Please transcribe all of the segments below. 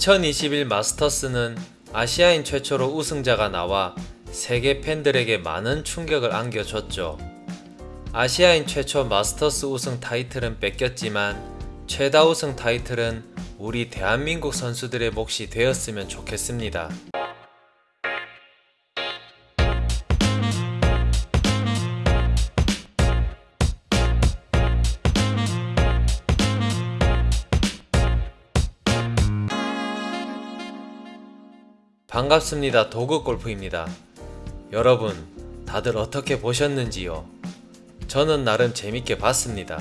2021 마스터스는 아시아인 최초로 우승자가 나와 세계 팬들에게 많은 충격을 안겨줬죠. 아시아인 최초 마스터스 우승 타이틀은 뺏겼지만 최다 우승 타이틀은 우리 대한민국 선수들의 몫이 되었으면 좋겠습니다. 반갑습니다. 도구 골프입니다. 여러분, 다들 어떻게 보셨는지요? 저는 나름 재밌게 봤습니다.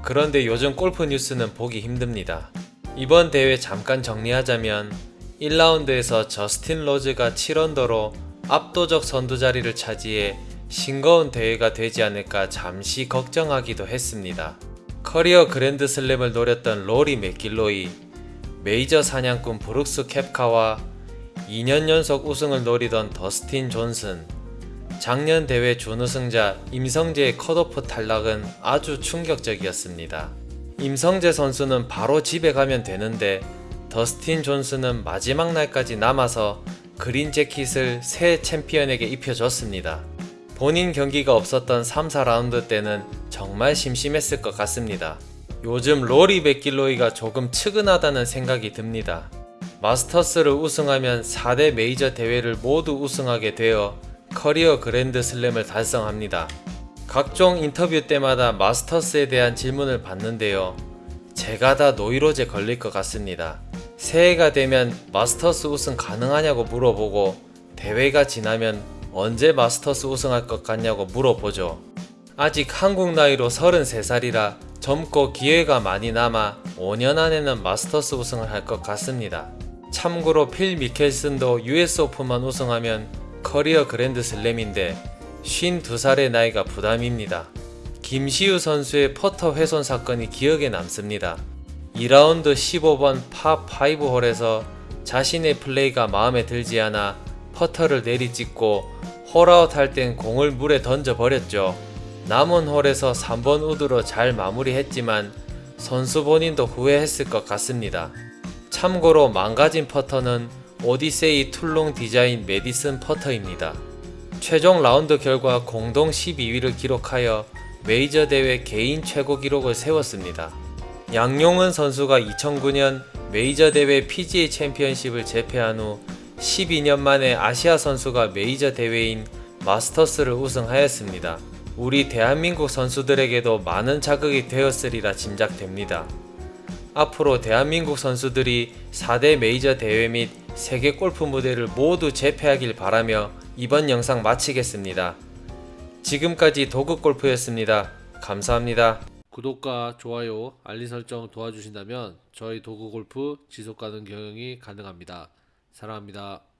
그런데 요즘 골프 뉴스는 보기 힘듭니다. 이번 대회 잠깐 정리하자면 1라운드에서 저스틴 로즈가 7언더로 압도적 선두 자리를 차지해 싱거운 대회가 되지 않을까 잠시 걱정하기도 했습니다. 커리어 그랜드 슬램을 노렸던 로리 맥길로이, 메이저 사냥꾼 브룩스 캡카와 2년 연속 우승을 노리던 더스틴 존슨, 작년 대회 준우승자 임성재의 컷오프 탈락은 아주 충격적이었습니다. 임성재 선수는 바로 집에 가면 되는데 더스틴 존슨은 마지막 날까지 남아서 그린 재킷을 새 챔피언에게 입혀줬습니다. 본인 경기가 없었던 3, 4라운드 때는 정말 심심했을 것 같습니다. 요즘 로리 맥길로이가 조금 측은하다는 생각이 듭니다. 마스터스를 우승하면 4대 메이저 대회를 모두 우승하게 되어 커리어 그랜드 슬램을 달성합니다. 각종 인터뷰 때마다 마스터스에 대한 질문을 받는데요. 제가 다 노이로제 걸릴 것 같습니다. 새해가 되면 마스터스 우승 가능하냐고 물어보고 대회가 지나면 언제 마스터스 우승할 것 같냐고 물어보죠. 아직 한국 나이로 33살이라 젊고 기회가 많이 남아 5년 안에는 마스터스 우승을 할 것 같습니다. 참고로 필 미켈슨도 US 오픈만 우승하면 커리어 그랜드 슬램인데 52살의 나이가 부담입니다. 김시우 선수의 퍼터 훼손 사건이 기억에 남습니다. 2라운드 15번 파5 홀에서 자신의 플레이가 마음에 들지 않아 퍼터를 내리찍고 홀아웃 할 땐 공을 물에 던져 버렸죠. 남은 홀에서 3번 우드로 잘 마무리했지만 선수 본인도 후회했을 것 같습니다. 참고로 망가진 퍼터는 오디세이 툴롱 디자인 메디슨 퍼터입니다. 최종 라운드 결과 공동 12위를 기록하여 메이저 대회 개인 최고 기록을 세웠습니다. 양용은 선수가 2009년 메이저 대회 PGA 챔피언십을 제패한 후 12년 만에 아시아 선수가 메이저 대회인 마스터스를 우승하였습니다. 우리 대한민국 선수들에게도 많은 자극이 되었으리라 짐작됩니다. 앞으로 대한민국 선수들이 4대 메이저 대회 및 세계 골프 무대를 모두 제패하길 바라며 이번 영상 마치겠습니다. 지금까지 도그골프였습니다. 감사합니다. 구독과 좋아요, 알림 설정 도와주신다면 저희 도구골프 지속가능 경영이 가능합니다. 사랑합니다.